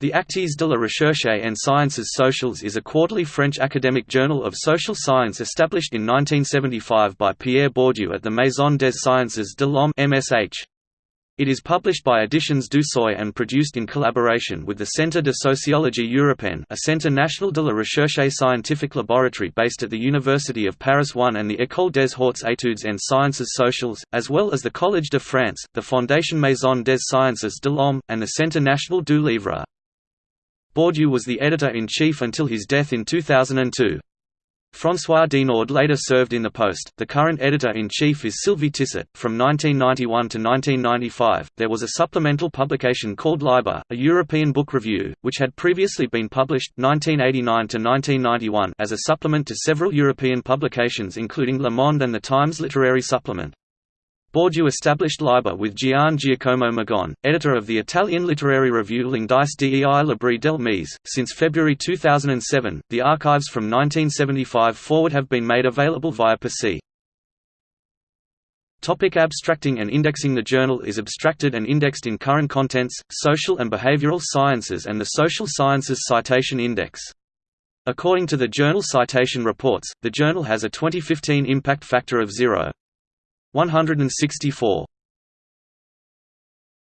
The Actes de la Recherche en Sciences Sociales is a quarterly French academic journal of social science established in 1975 by Pierre Bourdieu at the Maison des Sciences de l'Homme (MSH). It is published by Editions du Seuil and produced in collaboration with the Centre de Sociologie Européenne a Centre National de la Recherche scientific laboratory based at the University of Paris 1 and the École des Hautes Études en Sciences Sociales, as well as the Collège de France, the Fondation Maison des Sciences de l'Homme, and the Centre National du Livre. Bourdieu was the editor-in-chief until his death in 2002. François Denaud later served in the post. The current editor-in-chief is Sylvie Tissot. From 1991 to 1995, there was a supplemental publication called Liber, a European book review, which had previously been published 1989 to 1991 as a supplement to several European publications including Le Monde and the Times Literary Supplement. Bourdieu established Liber with Gian Giacomo Migone, editor of the Italian literary review L'indice dei libri del mese. Since February 2007, the archives from 1975 forward have been made available via Persée. Topic abstracting and indexing The journal is abstracted and indexed in Current Contents, Social and Behavioral Sciences and the Social Sciences Citation Index. According to the Journal Citation Reports, the journal has a 2015 impact factor of 0. 164